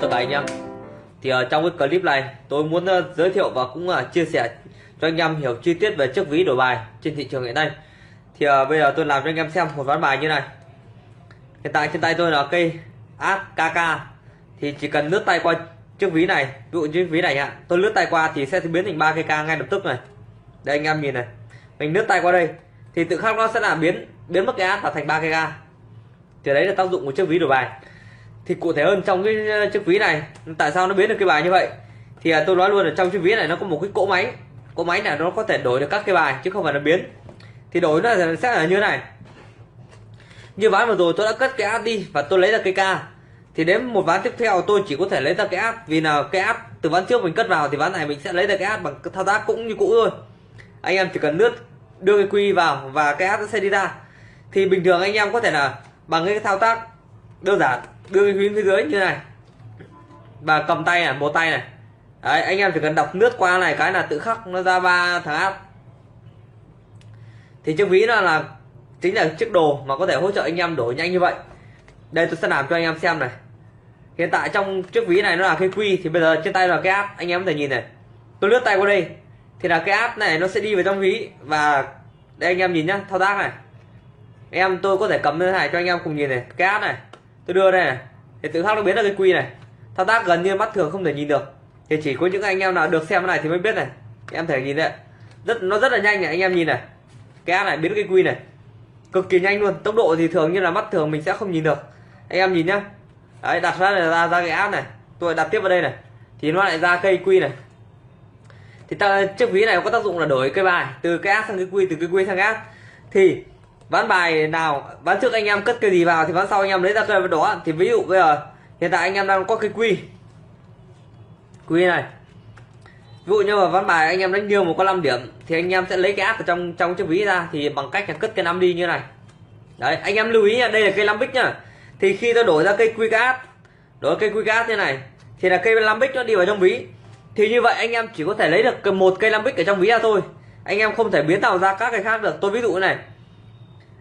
tất cả anh em. Thì ở trong cái clip này, tôi muốn ờ, giới thiệu và cũng là chia sẻ cho anh em hiểu chi tiết về chiếc ví đổi bài trên thị trường hiện nay. Thì bây giờ tôi làm cho anh em xem một ván bài như này. Hiện tại trên tay tôi là cây AKK thì chỉ cần lướt tay qua chiếc ví này, ví dụ chiếc ví này ạ, tôi lướt tay qua thì sẽ biến thành ba cây k ngay lập tức này. Đây, anh em nhìn này. Mình lướt tay qua đây, thì tự khắc nó sẽ là biến biến mất cái át và thành ba cây k. Thì đấy là tác dụng của chiếc ví đổi bài thì cụ thể hơn trong cái ờ, chiếc ví này tại sao nó biến được cái bài như vậy? Thì à, tôi nói luôn là trong chiếc ví này nó có một cái cỗ máy. Cỗ máy này nó có thể đổi được các cái bài chứ không phải là biến. Thì đổi nó sẽ là như thế này. Như ván vừa rồi tôi đã cất cái áp đi và tôi lấy ra cái ca. Thì đến một ván tiếp theo tôi chỉ có thể lấy ra cái áp vì là cái áp từ ván trước mình cất vào thì ván này mình sẽ lấy ra cái áp bằng thao tác cũng như cũ thôi. Anh em chỉ cần lướt đưa cái quy vào và cái áp nó sẽ đi ra. Thì bình thường anh em có thể là bằng cái thao tác đơn giản đưa cái phím phía dưới như này. Và cầm tay này một tay này. Đấy, anh em chỉ cần đọc nước qua này cái là tự khắc nó ra ba thằng áp thì chiếc ví nó là chính là chiếc đồ mà có thể hỗ trợ anh em đổi nhanh như vậy. Đây tôi sẽ làm cho anh em xem này. Hiện tại trong chiếc ví này nó là cái quy thì bây giờ trên tay là cái áp anh em có thể nhìn này. Tôi lướt tay qua đây. Thì là cái áp này nó sẽ đi vào trong ví. Và đây anh em nhìn nhá thao tác này. Em tôi có thể cầm lên này cho anh em cùng nhìn này. Cái áp này tôi đưa đây này, thì tự khắc nó biến ra cái quy này. Thao tác gần như mắt thường không thể nhìn được. Thì chỉ có những anh em nào được xem cái này thì mới biết này. Em thể nhìn đấy. Rất, nó rất là nhanh này, anh em nhìn này. Cái áp này biến cái quy này. Cực kỳ nhanh luôn. Tốc độ thì thường như là mắt thường mình sẽ không nhìn được. Anh em nhìn nhá. Đấy, đặt ra là ra ra cái app này. Tôi đặt tiếp vào đây này. Thì nó lại ra cây quy này. Thì ta, chiếc ví này có tác dụng là đổi cây bài từ cái app sang cái quy, từ cái quy sang app. Thì ván bài nào, ván trước anh em cất cây gì vào thì ván sau anh em lấy ra cây đó. Thì ví dụ bây giờ, hiện tại anh em đang có cây quy. Quy này. Ví dụ như mà ván bài anh em đánh liêu một có 5 điểm, thì anh em sẽ lấy cái áp ở trong trong chiếc ví ra, thì bằng cách là cất cái năm đi như này. Đấy, anh em lưu ý nha, đây là cây lambic nhá thì khi ta đổi ra cây quy cát đổi cây quy cát như này, thì là cây lambic nó đi vào trong ví. Thì như vậy anh em chỉ có thể lấy được một cây lambic ở trong ví ra thôi. Anh em không thể biến tạo ra các cái khác được. Tôi ví dụ này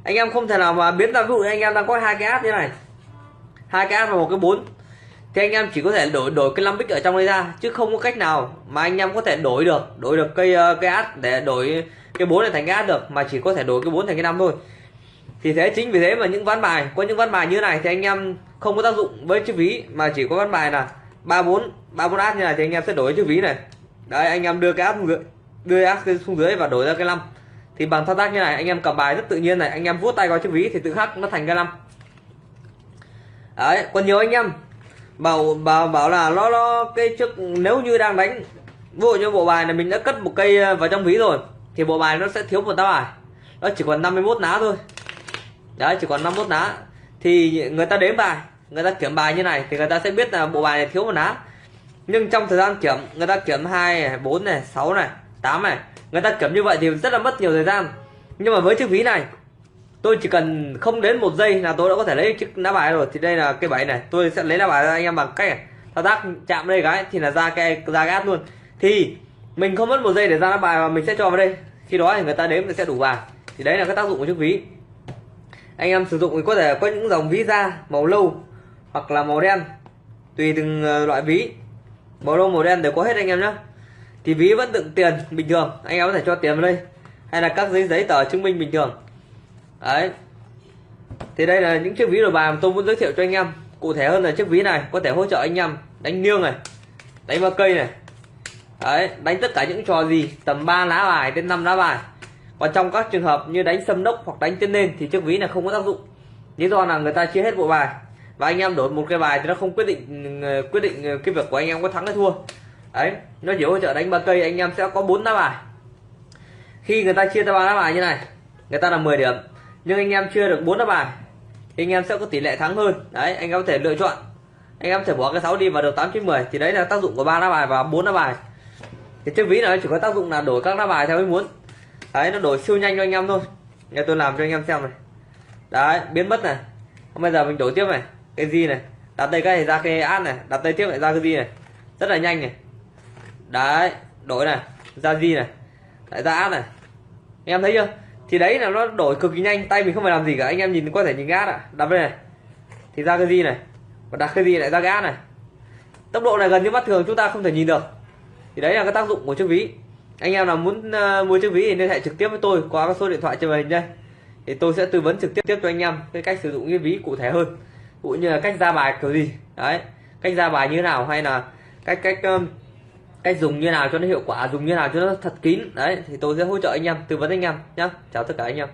anh em không thể nào mà biến ra ví dụ anh em đang có hai cái áp như này. Hai cái áp và một cái bốn. Thì anh em chỉ có thể đổi đổi cái lambic ở trong đây ra, chứ không có cách nào mà anh em có thể đổi được đổi được cây cái ờ, cây áp để đổi cái bốn này thành cái áp được, mà chỉ có thể đổi cái bốn thành cái năm thôi. Thì thế, chính vì thế mà những ván bài, có những ván bài như này thì anh em không có tác dụng với chữ ví, mà chỉ có ván bài là ba bốn ba bốn áp như này thì anh em sẽ đổi chữ ví này. Đấy, anh em đưa cái áp đưa áp xuống dưới và đổi ra cái năm thì bằng thao tác như này, anh em cầm bài rất tự nhiên này, anh em vuốt tay vào chiếc ví thì tự khắc nó thành cái năm đấy, còn nhiều anh em. Bảo bảo bảo là nó nó cái trước nếu như đang đánh ví như bộ bài này mình đã cất một cây ờ, vào trong ví rồi, thì bộ bài nó sẽ thiếu một tá bài nó chỉ còn 51 lá thôi. Đấy, chỉ còn 51 lá. Thì người ta đếm bài, người ta kiểm bài như này thì người ta sẽ biết là bộ bài này thiếu một lá. Nhưng trong thời gian kiểm, người ta kiểm hai này, bốn này, sáu này 8 này, người ta kiểm như vậy thì rất là mất nhiều thời gian. Nhưng mà với chiếc ví này, tôi chỉ cần không đến một giây là tôi đã có thể lấy chiếc lá bài rồi. Thì đây là cái bảy này, tôi sẽ lấy lá bài ra anh em bằng cách này. Thao tác chạm đây cái thì là ra cái, ra gát luôn. Thì mình không mất một giây để ra lá bài mà mình sẽ cho vào đây. Khi đó thì người ta đếm sẽ đủ vàng. Thì đấy là cái tác dụng của chiếc ví. Anh em sử dụng thì có thể có những dòng ví da, màu lâu hoặc là màu đen. Tùy từng ờ, loại ví. Màu lâu màu đen đều có hết anh em nhé thì ví vẫn đựng tiền bình thường. Anh em có thể cho tiền vào đây. Hay là các giấy giấy tờ chứng minh bình thường. Đấy. Thì đây là những chiếc ví đồ bài mà tôi muốn giới thiệu cho anh em. Cụ thể hơn là chiếc ví này, có thể hỗ trợ anh em đánh niêng này, đánh ba cây này. Đấy, đánh tất cả những trò gì, tầm 3 lá bài đến 5 lá bài. Còn trong các trường hợp như đánh sâm đốc hoặc đánh tên lên thì chiếc ví này không có tác dụng. Lý do là người ta chia hết bộ bài. Và anh em đổi một cái bài thì nó không quyết định ờ, quyết định ờ, cái việc của anh em có thắng hay thua đấy, nó chỉ hỗ trợ đánh ba cây, anh em sẽ có bốn lá bài. Khi người ta chia ra ba lá bài như này, người ta là 10 điểm, nhưng anh em chưa được bốn lá bài, thì anh em sẽ có tỷ lệ thắng hơn. Đấy, anh em có thể lựa chọn. Anh em có thể bỏ cái 6 đi vào được 8 9 10 thì đấy là tác dụng của ba lá bài và bốn lá bài. Thì chiếc ví này chỉ có tác dụng là đổi các lá bài theo ý muốn. Đấy, nó đổi siêu nhanh cho anh em thôi. Nghe tôi làm cho anh em xem này. Đấy, biến mất này. Bây giờ mình đổi tiếp này, cái gì này. Đặt đây cái này ra cái ad này, đặt đây tiếp lại ra cái gì này. Rất là nhanh này đấy đổi này ra gì này lại ra ad này. Anh em thấy chưa? Thì đấy là nó đổi cực kỳ nhanh tay mình không phải làm gì cả anh em nhìn có thể nhìn gas ạ đặt đây này thì ra cái gì này và đặt cái gì lại ra gas này. Tốc độ này gần như mắt thường chúng ta không thể nhìn được. Thì đấy là cái tác dụng của chiếc ví. Anh em nào muốn uh, mua chiếc ví thì liên hệ trực tiếp với tôi qua cái số điện thoại trên màn hình đây. Thì tôi sẽ tư vấn trực tiếp tiếp cho anh em cái cách sử dụng cái ví cụ thể hơn cũng như là cách ra bài kiểu gì. Đấy cách ra bài như thế nào hay là cách cách um, cách dùng như nào cho nó hiệu quả, dùng như nào cho nó thật kín. Đấy, thì tôi sẽ hỗ trợ anh em, tư vấn anh em nhé chào tất cả anh em.